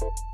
you